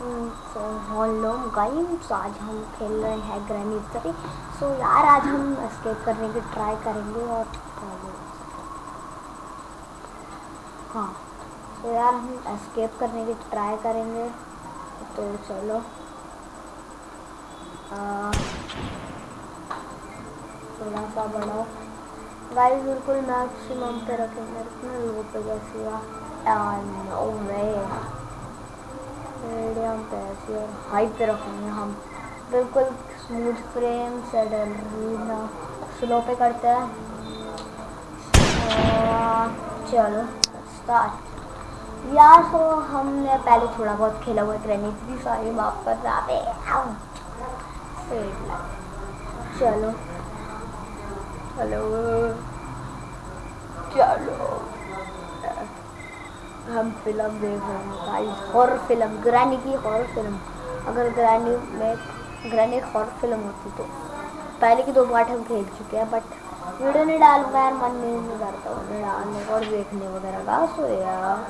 Hello guys आज हम खेल रहे हैं ग्रैनी थ्री सो यार, आज हम एस्केप करने की ट्राई करेंगे और हाँ तो यार, हम एस्केप करने की ट्राई करेंगे। तो चलो। थोड़ा सा बढ़ाओ। गाइस बिल्कुल मैक्सिमम पे रखेंगे, इतना लो पे जैसे नो वे मीडियम पे ऐसी और हाई पे रखेंगे हम। बिल्कुल स्मूथ फ्रेम सेडल स्लो पे करते हैं। चलो स्टार्ट यार तो हमने पहले थोड़ा बहुत खेला हुआ ट्रेनिंग इतनी सारी माफ़ कर जाते चलो। हेलो हम फ़िल्म देख रहे हैं गाइस हॉरर फ़िल्म ग्रैनी की हॉरर फ़िल्म अगर ग्रैनी में ग्रैनी हॉरर फ़िल्म होती तो पहले की दो पार्ट हम खेल चुके हैं बट वीडियो नहीं डालूँगा यार मन नहीं करता उन्हें डालने और देखने वगैरह का। सो यार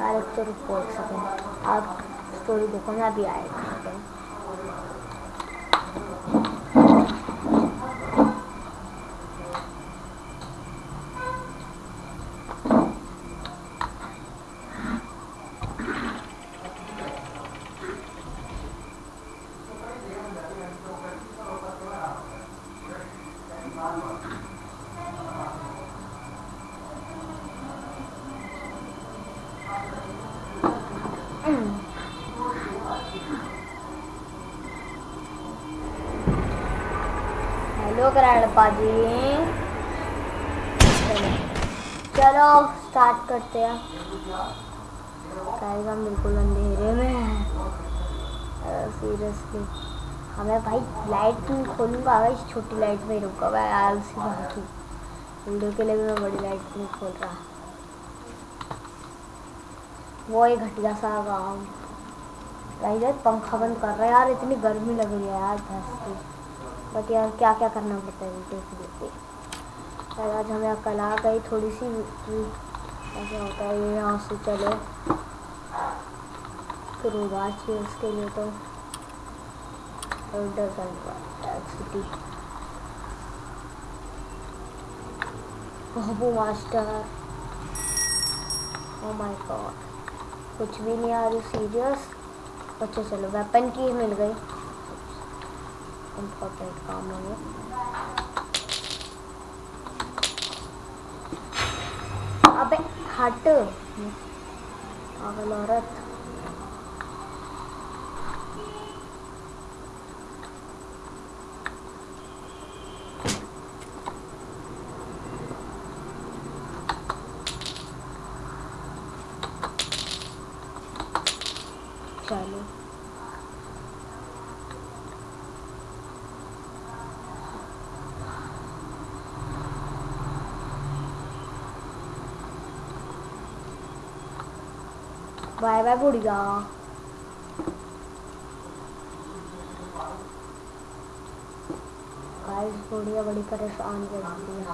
यार तो रुको एक सेकेंड आप स्टोरी देखो ना भी आएगा हेलो कराड़पा जी चलो स्टार्ट करते हैं। हम बिल्कुल अंधेरे में हैं। सीरियसली हमें भाई लाइट खोलूँगा इस छोटी लाइट में रुका हुआ आलसी बाकी। वीडियो के लिए भी मैं बड़ी लाइट नहीं खोल रहा। वो एक घटिया सा भाई पंखा बंद कर रहा है यार, इतनी गर्मी लग रही है यार भैंस की बट यार क्या क्या करना पड़ता है वीडियो के लिए फिर आज हमें अकल आ गई थोड़ी सी ऐसा होता है ये यहाँ से चलो। फिर उदास चाहिए उसके लिए तो। सिटी बाबू मास्टर। ओ माय गॉड कुछ भी नहीं आ रही सीरियस अच्छा चलो वेपन की मिल गई। important comment. अबे हट पागल औरत बाय बाय बुढ़िया। गाइस बुढ़िया बड़ी परेशान करती है।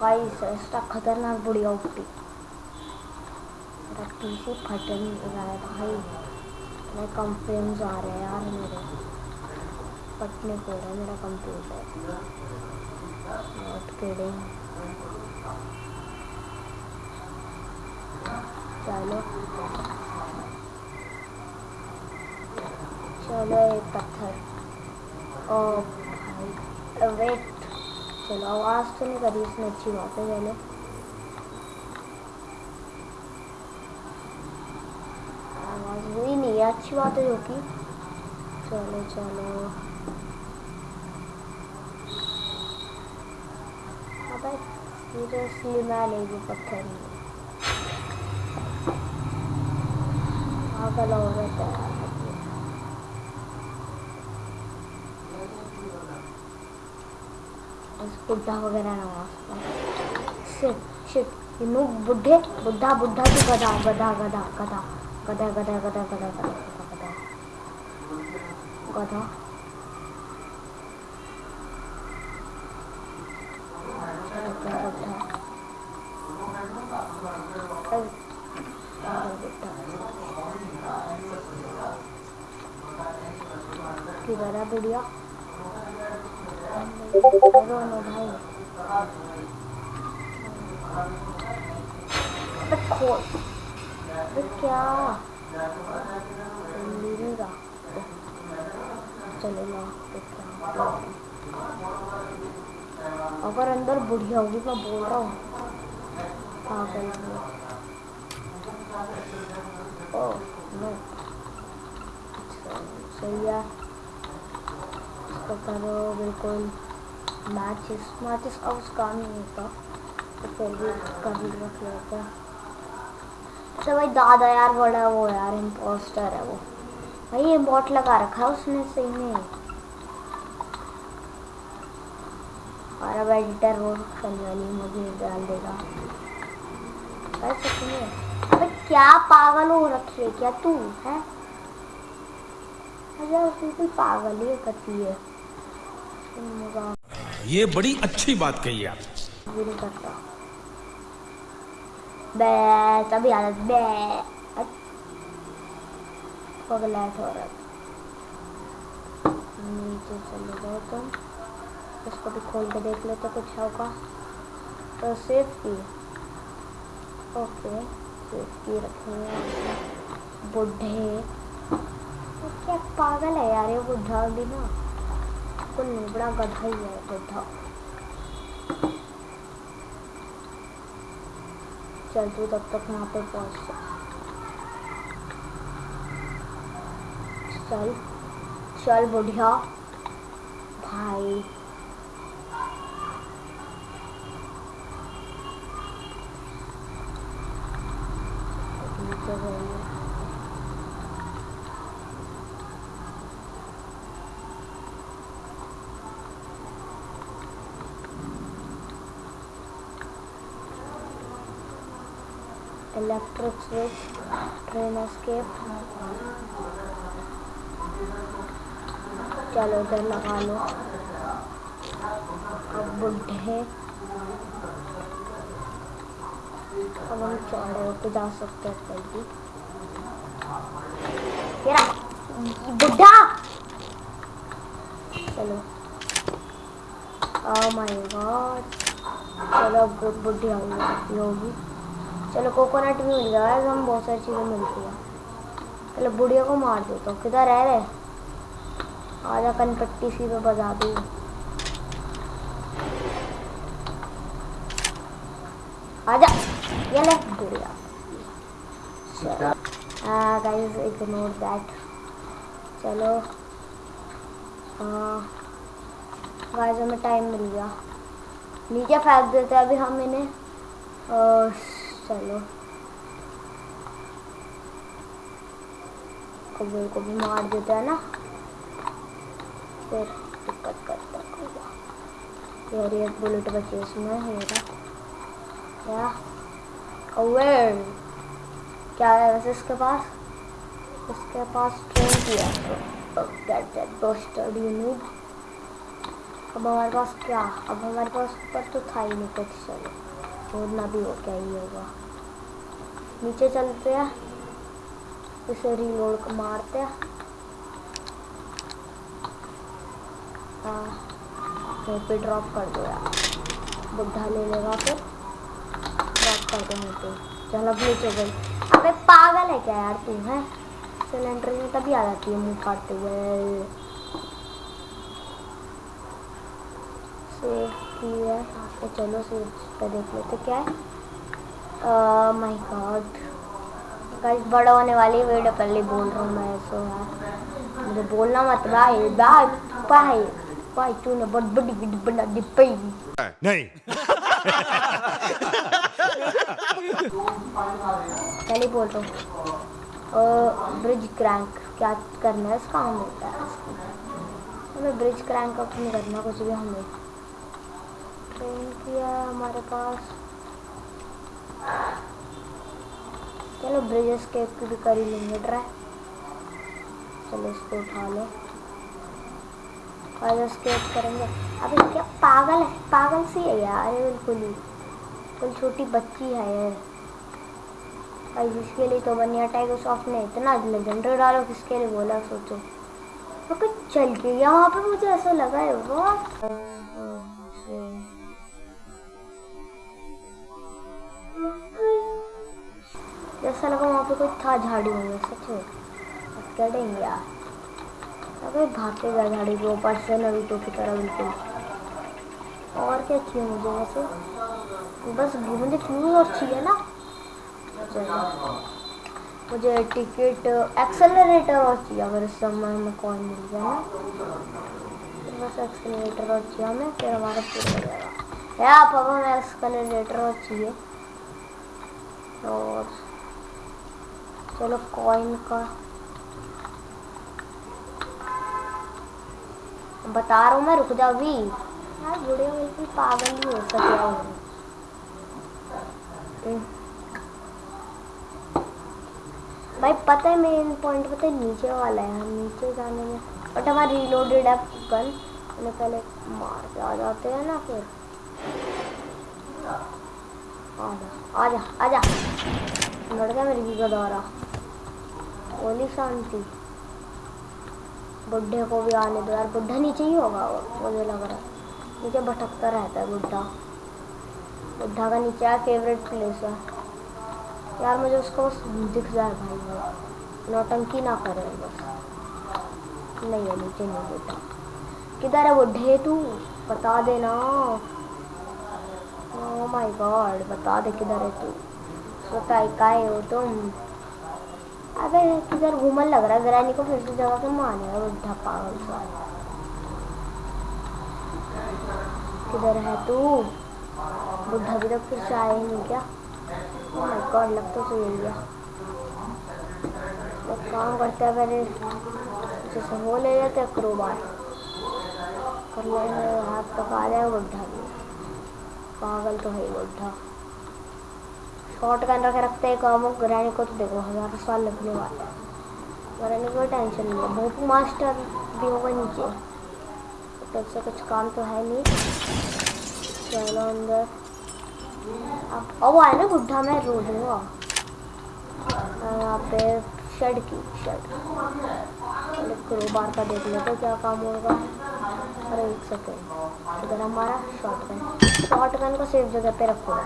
गाइस ऐसा खतरनाक बुढ़िया उठती। मेरा पीसी फटन रहा है भाई। मैं फ्रेम्स आ रहे हैं यार मेरे। फटने को रहा है, मेरा कंप्यूटर नॉट किडिंग चलो चलो एक पत्थर। ओ भाई वेट चलो, आवाज़ तो नहीं करी इसने, अच्छी बात है पहले आवाज़ हुई नहीं है, अच्छी बात है जो कि। चलो चलो। अबे सीरियसली मैं नहीं भी पत्थर। नहीं हो बुढ़ा वगैरह बुढ़े बुढ़ा बुढ़ा की गधा गधा गधा गधा गधा गधा गधा गधा गधा गधा गधा अबे क्या? चलो अगर अंदर बुढ़िया होगी मैं बोल रहा हूँ। पागल ओह नो। सही है। इसको करो बिल्कुल मैचेस मैचेस अब उस काम नहीं होता। तो फिर भी कर लेते हैं। अच्छा भाई, दादा यार बड़ा वो यार इम्पोस्टर है वो। भाई, ये बॉट लगा रखा है उसने, सही में। और अब एडिटर वो करने वाली मुझे डाल देगा। ऐसा अबे क्या पागल हो रखी है क्या तू, है? अरे बिल्कुल पागल ही करती है। ये बड़ी अच्छी बात कही आप। हो नीचे चले जाओ तुम। इसको भी खोल के देख लेते कुछ होगा। तो सेफ़ की ओके सेफ़ की रखेंगे बुढ़े। क्या पागल है यार, ये बुढ़ा भी ना। कुल नहीं, बड़ा गधा ही है बुढ़ा चल तू तब तक यहाँ पे पहुँच चल चल बढ़िया। भाई। Electric switch train escape. चलो इधर लगा लो। अब बुढ़े अब हम चौड़े होते जा सकते हैं तेरा बुढ़ा। चलो। ओ माय गॉड चलो बुढ़ी होगी। चलो कोकोनट भी मिल गया है हम बहुत सारी चीज़ें मिलती हैं। चलो, बुढ़िया को मार दो तो किधर रह रहे आजा कनपट्टी सी पे बजा दी। आजा, ये ले, बुढ़िया। गाइस इग्नोर दैट चलो गाइस हमें टाइम मिल गया। नीचे फेंक देते हैं अभी हम इन्हें, और चलो कबूल को भी मार देता है ना फिर दिक्कत करता है यार ये बुलेट बचे इसमें मेरा क्या कौवे क्या है वैसे इसके पास इसके पास ट्रेन की है get that bastard you need अब हमारे पास क्या अब हमारे पास ऊपर तो था ही नहीं कुछ चलो और ना भी हो क्या ही होगा नीचे चलते हैं इसे रिलोड मारते हैं हाँ पे ड्रॉप कर दो यार बुढ़ा ले लेगा फिर। ड्रॉप कर दो यहाँ पे चल अब नीचे गई अबे पागल है क्या यार तू, है? सिलेंडर में तभी आ जाती है मुँह फाड़ते हुए। सेव की है तो चलो सेव पे देख लेते क्या है। माय गॉड गाइस बड़ा होने वाली वीडियो पहले बोल रहा हूँ मैं सो यार। मुझे बोलना मत भाई भाई भाई भाई तूने बहुत बड़ी वीडियो बना दी पाई नहीं। पहले बोल रहा हूँ। ब्रिज क्रैंक क्या करना है? इसका हमें होता है। हमें ब्रिज क्रैंक नहीं करना कुछ भी हमें ट्रेन किया हमारे पास। चलो ब्रिज स्केप की भी कर ही लेंगे ट्राई चलो इसको उठा लो। और स्केप करेंगे। अभी क्या पागल है? पागल सी है यार बिल्कुल ही। बिल्कुल छोटी बच्ची है यार भाई जिसके लिए तो बनिया टाइगर सॉफ्ट ने इतना लेजेंडर डालो किसके लिए बोला सोचो। तो कुछ चल के गया। वहाँ पे मुझे ऐसा लगा है वो जैसा लगा वहाँ पे कोई था झाड़ी में सच में करेंगे यार? अबे भागते गया झाड़ी के ऊपर से नवी तो की तरह बिल्कुल। और क्या चाहिए मुझे वैसे? बस मुझे फ्यूज और चाहिए ना? मुझे टिकट, एक्सेलरेटर और चाहिए, अगर इस समय में कौन मिल गया ना। तो बस एक्सेलरेटर और चाहिए हमें, फिर हमारा पूरा हो जाएगा। या अब हमें एक्सेलरेटर और चाहिए। और चलो कॉइन का। बता रहा हूँ मैं रुक जा अभी। यार वीडियो बिल्कुल पागल ही हो सके भाई पता है मेन पॉइंट पता है नीचे वाला है हम नीचे जाने में। बट हमारा रीलोडेड है गन मैंने पहले मार के आ जाते हैं ना फिर। आजा आजा आजा लड़ गया मेरी की द्वारा ओली शांति। बुढ़े को भी आने दो यार, बुढ़ा नीचे ही होगा वो, मुझे लग रहा है। नीचे भटकता रहता है बुढ़ा। बुढ़ा का नीचे फेवरेट प्लेस है। यार मुझे उसको दिख जाए भाई, वो नौटंकी ना करे बस। नहीं है नीचे नहीं बुढ़ा किधर है बुढ़े तू? बता देना। ओह माय गॉड बता दे किधर है तू। सोता है हो तुम। अबे किधर घूमन लग रहा है, ग्रैनी को फिर से जगह पे मारेगा बुढ़ा पागल सा किधर है तू? बुढ़ा भी तो फिर से आए नहीं क्या? माय गॉड लग तो सही गया एक काम करते हैं पहले, जैसे हो ले लेते हैं क्रोबार कर लेंगे हाथ तक आ जाए बुढ़ा भी पागल तो है बुढ़ा। शॉर्ट गन रखे रखते हैं, काम ग्रैनी को तो देखो, हज़ार साल लगने वाला है। ग्रैनी को टेंशन नहीं है भोप मास्टर भी होगा नीचे। तो से कुछ काम तो है नहीं। चलो अंदर। अब अब आए ना बुढ़ा मैं रो दूँगा यहाँ पे शेड की शेड बार का देख लेते क्या काम होगा। अरे एक सेकेंड इधर हमारा शॉर्ट गन शॉर्ट गन को सेफ़ जगह पे रखो।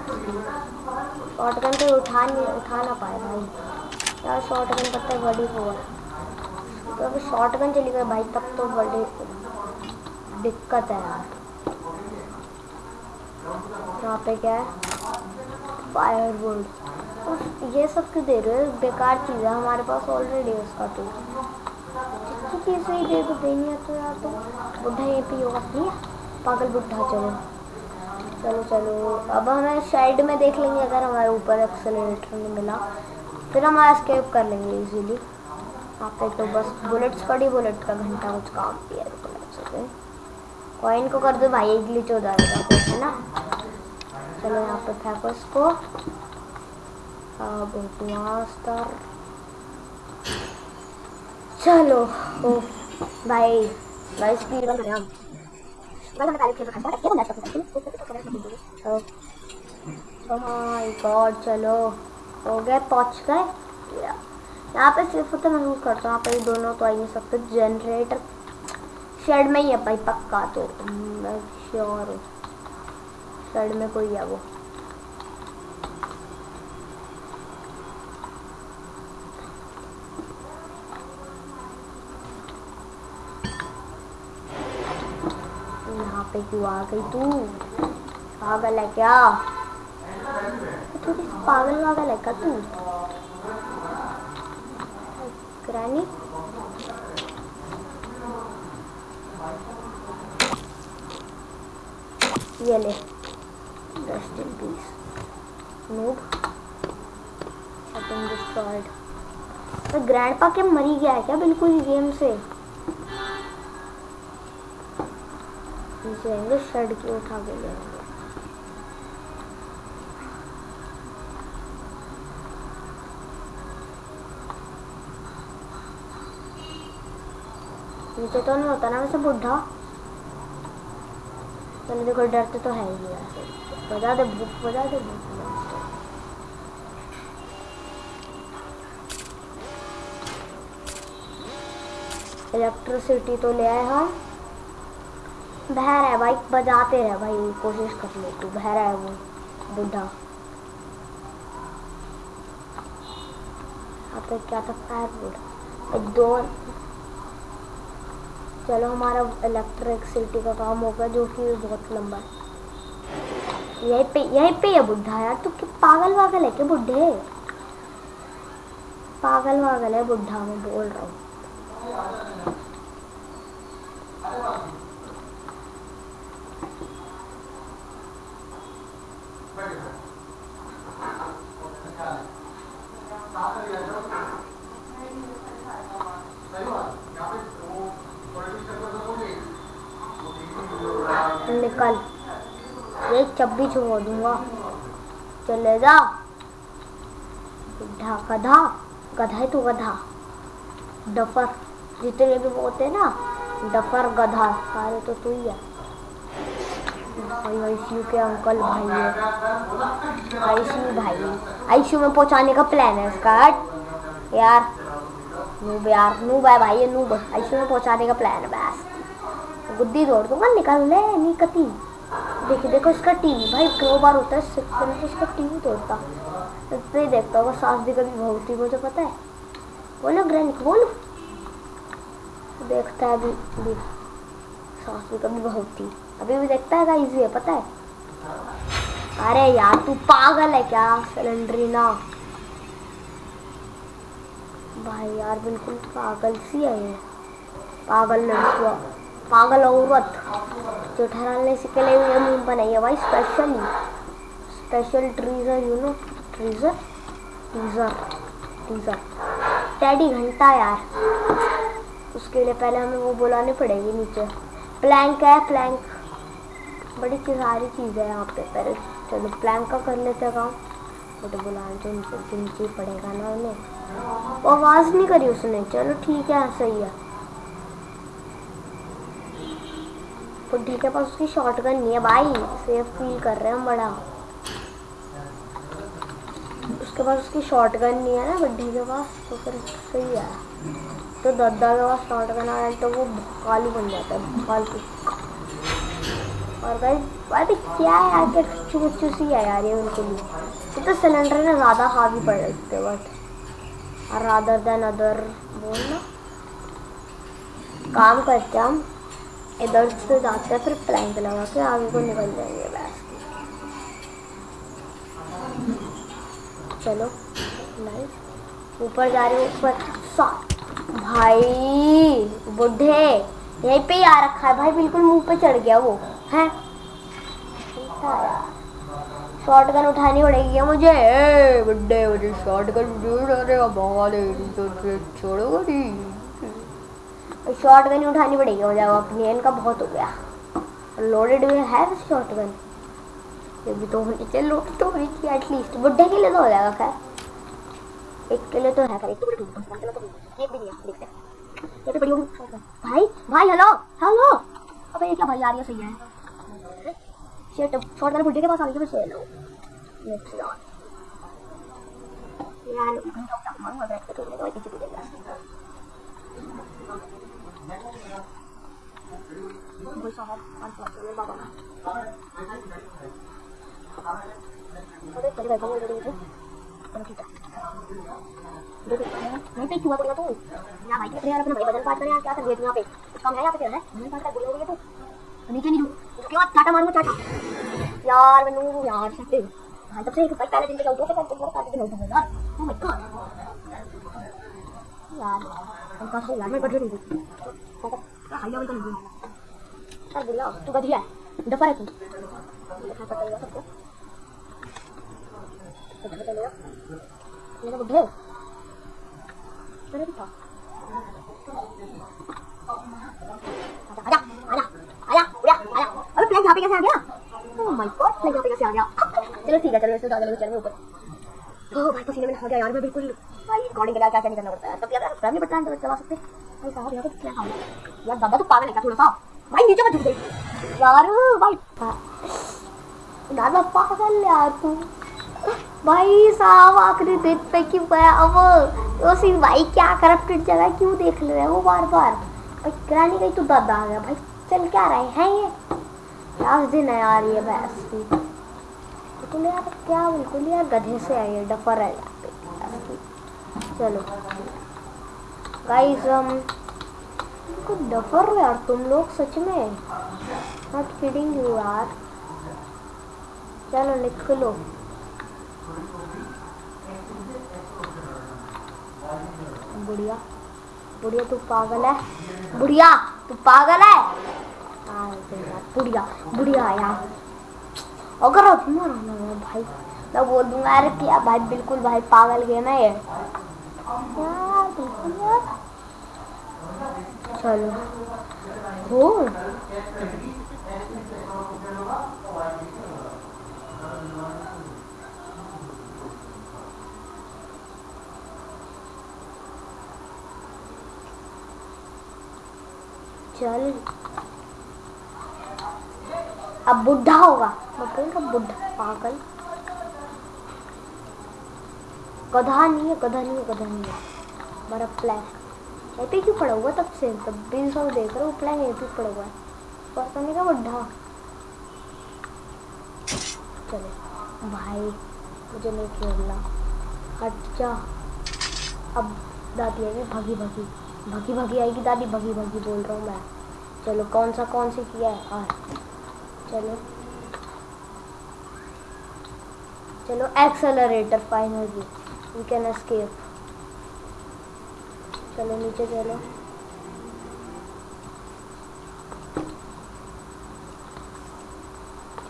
शॉर्ट गन को उठा नहीं, उठा ना पाए भाई। यार शॉर्ट गन पता है बड़ी हो तो अगर शॉर्ट गन चली गई भाई, तब तो बड़ी दिक्कत है यार। यहाँ पे क्या है? फायर वुड ये सब क्यों दे रहे हो? बेकार चीज़ है, हमारे पास ऑलरेडी उसका तो चीज़ ही दे दो देनी है तो यार तो। बुढ़ा ये पी होगा नहीं पागल बुढ़ा चलो। चलो चलो। अब हमें साइड में देख लेंगे अगर हमारे ऊपर एक्सेलरेटर नहीं मिला। फिर हम स्केप कर लेंगे इजीली यहाँ पे तो बस बुलेट्स पड़ी बुलेट का घंटा कुछ काम किया है कॉइन को कर दो भाई ग्लिच हो जाएगा, है ना? चलो, यहाँ पे फेंको इसको अब मास्टर चलो, ओ भाई भाई स्पीड में हम माय गॉड चलो. हो गए पहुँच गए? यहाँ पे सिर्फ़ तो महसूस करता हूँ यहाँ पे दोनों तो आ नहीं सकते जनरेटर शेड में ही है भाई, पक्का तो. मैं श्योर हूँ. शेड में कोई है वो. क्यों आ गई तू। पागल है क्या? थोड़ी पागल वागल है क्या तू? ग्रैनी? ये ले। Rest peace noob setting destroyed तो ग्रैंडपा क्या मरी गया है क्या बिल्कुल गेम से? नीचे आएँगे शर्ट की उठा के ले आएँगे नीचे तो नहीं होता ना वैसे बुढ़ा। चलो देखो डरते तो है ही वैसे बजा दे भूख बजा दे। भूख इलेक्ट्रिसिटी तो ले आए हम बह है भाई, बजाते रहे भाई कोशिश कर ले तू बह रहा है वो, बुढ़ा। यहाँ पे क्या बुढ़ा। एक दो चलो, हमारा इलेक्ट्रिसिटी का काम हो गया, जो कि बहुत लंबा है। यहीं पे यहीं पे है बुढ़ा यार, तू पागल वागल है क्या बुढ़े? पागल वागल है बुढ़ा, मैं बोल रहा हूँ। निकल ये चब्बी छोड़ दूँगा। चले जा। बुढ़ा गधा गधा है तू गधा। डफर, जितने भी होते हैं ना, डफर, गधा, सारे तो तू ही है। भाई, आईसीयू के अंकल भाई है। आईसीयू भाई आईसीयू में पहुँचाने का प्लान है इसका। यार, नूब यार, नूब है भाई नूब। आईसीयू में पहुँचाने का प्लान है, बस। गुद्दी तोड़ दूँगा, निकल ले निकती देखो देखो, इसका टीवी भाई, दो बार होता है सिक्स तो इसका टीवी तोड़ता। तो ही देखता होगा, सास भी कभी बहुत ही मुझे पता है। बोलो ग्रैनिक बोलो। देखता है अभी अभी। सास भी कभी बहुत थी अभी भी देखता है इजी है पता है? अरे यार, तू पागल है क्या सिलेंडरी ना भाई, यार, बिल्कुल पागल सी है पागल लड़कियाँ पागल औरत, जो ठहराने से के लिए ये मीम बनाई है भाई specially special treasure you know treasure teaser teaser teddy घंटा यार। उसके लिए पहले हमें वो बुलाने पड़ेगी नीचे। प्लैंक है प्लैंक बड़ी सारी चीज़ें हैं यहाँ पे। पहले चलो प्लैंक का कर लेते काम। वो तो बुलाने तो नीचे पड़ेगा ना उन्हें। आवाज़ नहीं करी उसने। चलो ठीक है, सही है। बुढ़े के पास उसकी शॉर्ट गन नहीं है। भाई सेफ़ फील कर रहे हैं हम बड़ा। उसके पास उसकी शॉर्ट गन नहीं है ना बुढ़े के पास तो फिर सही है। तो दादा के पास शॉर्ट गन आ तो वो काली बन जाता है फालतू और भाई भाई क्या है यार, क्या मुच्चू सी है यार ये उनके लिए। ये तो सिलेंडर ना ज़्यादा हावी पड़ सकते बट रादर देन अदर बोलना। काम करते हम। इधर से जाते हैं फिर प्लैंक लगा के आगे को निकल जाएँगे, बस। चलो नाइस ऊपर जा रहे ऊपर। भाई, बुढ़े। यहीं पे ही आ रखा है भाई, बिल्कुल मुँह पे चढ़ गया वो, है? शॉर्ट गन उठानी पड़ेगी मुझे? ए बुड्ढे मुझे शॉर्ट गन अरे बहुत छोड़ो शॉर्ट गन उठानी पड़ेगी मुझे अब अपनी इनका बहुत हो गया। लोडेड में है शॉर्ट गन ये भी तो होनी चाहिए लोड तो होनी चाहिए एटलीस्ट बुड्ढे के लिए तो हो जाएगा, खैर। एक के लिए तो है, खैर, एक तो तो भी नहीं है। हैं ये तो बड़ी होगी। भाई भाई हेलो हेलो अबे, ये क्या भाई आ रही है सही है। शिट शॉर्ट गन बुड्ढे के पास आ गई फिर से लो नेक्स्ट यार। यार घंटा मारूँगा बैठ के तो मेरे पीछे पीछे भाई पाँच पाँच मेरे बाबा अरे तेरे भाई बोल रही है चलो ठीक है नहीं पे क्यों पड़ेगा तू या भाई तेरे यार अपना भाई बदल पास कर यार क्या कर दिया तू यहाँ पे कुछ काम है यहाँ पे तेरा है नहीं पास कर बोल रही है तू नीचे नहीं दू उसके बाद चाटा मारूँगा चाटा यार मैंने यार सकते हाँ तब से एक भाई पहले दिन दो से कल तुम काटे दिन उठूँगा यार ओ माय गॉड यार उनका था यार मैं कट नहीं थी हाई लेवल का नहीं हूँ चल बुला तू गधिया है डफर है तू चलो ठीक है चलो इससे ज़्यादा चल ऊपर ओह भाई पसीने में नहा गया यार मैं बिल्कुल भाई रिकॉर्डिंग के लिए क्या क्या नहीं करना पड़ता है तब रैम नहीं पड़ता है तो चला सकते भाई साहब यहाँ पे क्या काम यार दादा तू पागल है क्या थोड़ा सा भाई नीचे मत झुक यार भाई दादा पागल यार तू भाई साहब आखिरी दिन पे क्यों गया अब वो सी भाई क्या करप्टेड जगह क्यों देख ले रहे वो बार बार भाई ग्रानी गई तो दादा आ गया भाई चल क्या रहे हैं ये लास्ट दिन है यार ये भैंस भी बिल्कुल यार क्या बिल्कुल यार गधे से है ये डफर है की। चलो गाइस हम बिल्कुल डफर हो यार, तुम लोग सच में। नॉट किडिंग यू यार। चलो निकलो बुढ़िया बुढ़िया, तू पागल है। बुढ़िया, तू पागल है। बुढ़िया बुढ़िया यार। अगर अब मरा ना भाई, मैं बोल दूँगा, अरे क्या भाई, बिल्कुल भाई, पागल गेम है ये। यार बिल्कुल यार चलो। हो। चल। अब बुढ़ा होगा। मैं रहा बुढ़ा? पागल। गधा नहीं है, गधा नहीं है, गधा नहीं है। हमारा प्लान पे क्यों पड़ा हुआ तब से, तब बीस सौ देख रहे हो प्लान ये पे पड़ा हुआ है। पता नहीं का बुढ़ा चलो। भाई, मुझे नहीं खेलना। जा अब दादी आएगी भगी भगी। भगी भगी आएगी दादी, भगी भगी बोल रहा हूँ मैं। चलो, कौन सा, कौन सी किया है? हाँ चलो। चलो accelerator finally we can escape चलो, नीचे चलो।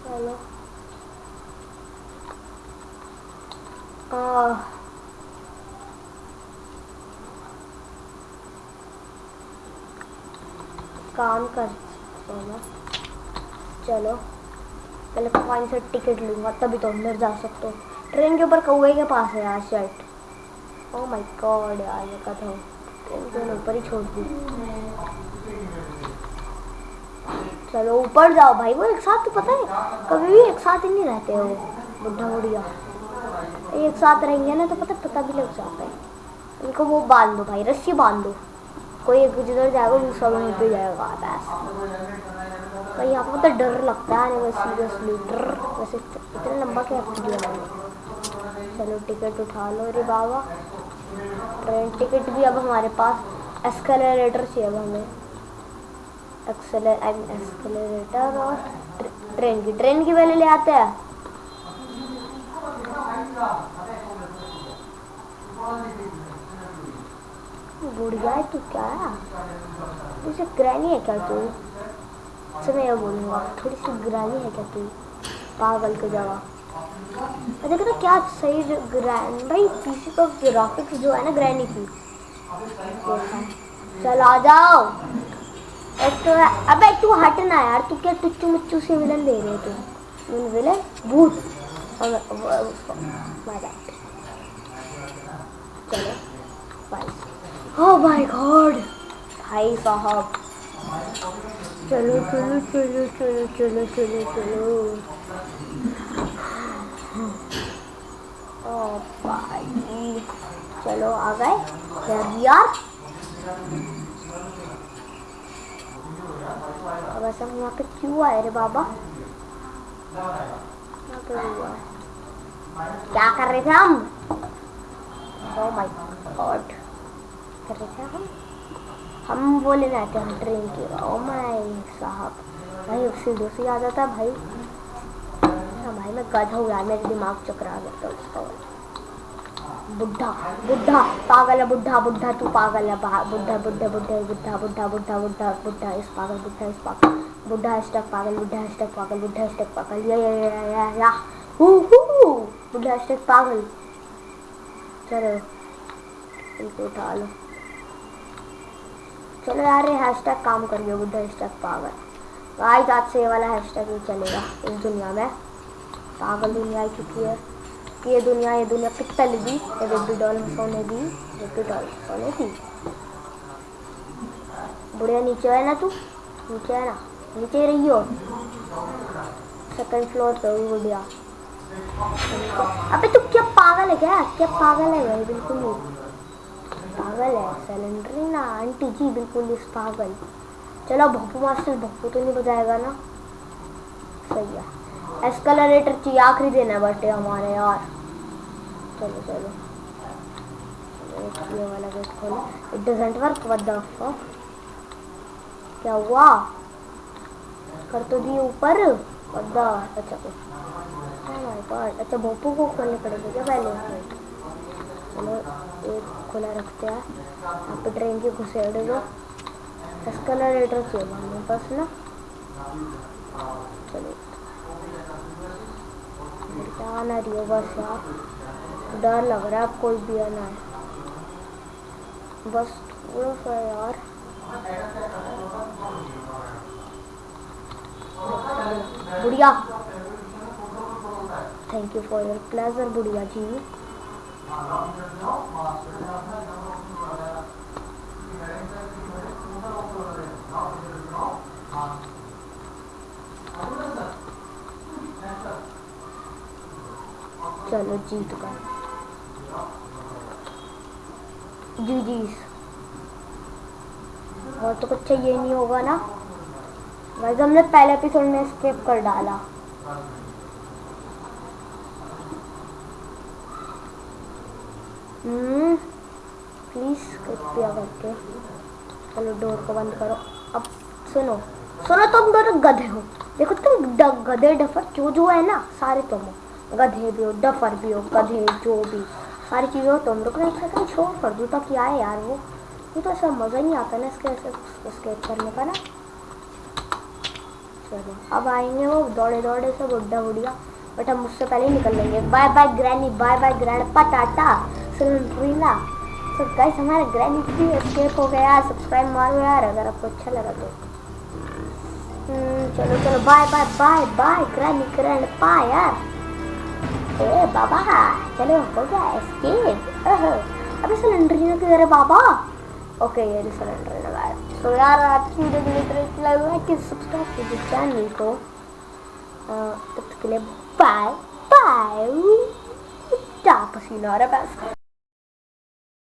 चलो। आह। काम कर, चलो। चलो। पहले कॉइन से टिकट लूँगा, तभी तो अंदर जा सकते हो। ट्रेन के ऊपर कौए के पास है यार शर्ट ओ माय गॉड यार, ये कथा ट्रेन ऊपर ही छोड़ दी चलो, ऊपर जाओ भाई, वो एक साथ तो पता है, कभी भी एक साथ ही नहीं रहते हो बुढ़ा बुढ़िया। एक साथ रहेंगे ना तो पता पता भी लग जाता है। उनको वो बाँध दो भाई, रस्सी बाँध दो। कोई एक जिधर जाएगा, दूसरा वहीं पे जाएगा, बस। पर यहाँ पर तो डर लगता है नहीं सीरियसली डर। वैसे इतना लंबा क्या चलो टिकट उठा लो, अरे बाबा। ट्रेन टिकट भी अब हमारे पास एस्केलेटर चाहिए अब हमें एक्सेलरेटर और ट्रे- ट्रेन की ट्रेन की पहले ले आते हैं। बुढ़िया है तू क्या? है तुझे ग्रैनी है क्या तू? अच्छा मैं ये बोलूँगा, थोड़ी सी ग्रैनी है क्या तू? पागल के जगह देखा था क्या सही ग्रैन भाई पीसी का ग्राफिक्स जो है ना ग्रैनी की चल आ जाओ। एक तो अबे तू हटना यार, तू क्या टुच्चू मुच्चू से विलन ले रहे तू? विलन भूत। दे। चलो भाई ओ माय गॉड भाई साहब चलो चलो चलो चलो चलो चलो चलो। ओ भाई चलो आ गए। यार अब ऐसा हम यहाँ पे क्यों आए रे बाबा? क्या कर रहे थे हम? ओ माय गॉड कर रहे थे हम? हम वो लेने आते हम ट्रेन के। ओ माय साहब। भाई सीढ़ियों से भाई हाँ भाई। मैं गधा हूँ यार, मेरे दिमाग चकरा गया तो उसका। बुढ़ा बुढ़ा, पागल है, बुढ़ा बुढ़ा, तू पागल है बुढ़ा बुढ़ा बुढ़ा बुढ़ा बुढ़ा बुढ़ा बुढ़ा बुढ़ा, इस पागल, बुढ़ा, इस पागल, बुढ़ा हैशटैग पागल, बुढ़ा हैशटैग पागल, बुढ़ा हैशटैग पागल, या या या या या, हू हू बुढ़ा हैशटैग पागल। चलो, इनको उठा लो। चलो यार, ये हैशटैग काम कर गया बुढ़ा हैशटैग पागल। आज आज से ये वाला हैशटैग ही चलेगा, इस दुनिया में। पागल दुनिया आ चुकी है। कि ये दुनिया ये दुनिया पित्तल दी ये बेबी डॉल सोने दी बेबी डॉल सोने दी। बुढ़िया नीचे है ना तू? नीचे है ना? नीचे रही हो? सेकंड फ्लोर पे हुई बुढ़िया। अबे तू क्या पागल है क्या? क्या पागल है भाई? बिल्कुल नहीं। पागल पागल है सिलेंडर ना? आंटी जी, बिल्कुल इस पागल। चलो भप्पू मास्टर भप्पू तो नहीं बजाएगा ना? सही है। एस्कलेटर चाहिए आखिरी दिन है बटे हमारे यार। चलो चलो। ये वाला गेट खोलो। It doesn't work what the fuck क्या हुआ? कर तो दिए ऊपर। व्हाट द अच्छा माय गॉड अच्छा भोपू को खोलने पड़ेगा क्या पहले? चलो, एक खुला रखते हैं। यहाँ पे ट्रेन की घुसेड़ दो एस्कलेटर चाहिए हमारे पास ना। चलो। क्या आना रही हो बस यार। डर लग रहा है, कोई भी आना है। बस थोड़ा सा यार। बुढ़िया। Thank you for your pleasure बुढ़िया जी। चलो जीत गए। जी जी और तो कुछ चाहिए नहीं होगा ना? वैसे हमने पहले एपिसोड में स्किप कर डाला। हम्म प्लीज़ कृपया करके। चलो डोर को बंद करो। अब सुनो सुनो तुम दोनों गधे हो। देखो तुम गधे डफर, जो जो है ना, सारे तुम हो। गधे भी हो डफर भी हो गधे जो भी। सारी चीज़ें हो तुम रुको एक सेकंड छोड़ कर दूँ ताकि आए यार वो? ये तो ऐसा मज़ा नहीं आता ना इसके स्केप करने का ना। चलो अब आएँगे वो दौड़े दौड़े से बुढ़ा बुढ़िया बट हम उससे पहले ही निकल लेंगे। Bye bye Granny bye bye grandpa tata सिलेंड्रीना तो गाइस हमारा ग्रैनी भी एस्केप हो गया। सब्सक्राइब मारो यार अगर आपको अच्छा लगा तो। हम्म, चलो चलो bye bye bye bye Granny grandpa यार। ए बाबा चलो हो गया एस्केप अबे सिलेंडर ना किधर है बाबा ओके ये भी सिलेंडर लगाया तो यार आज की वीडियो के लिए इतना ही लगा कि सब्सक्राइब कीजिए चैनल को तब तक के लिए बाय बाय पसीना आ रहा है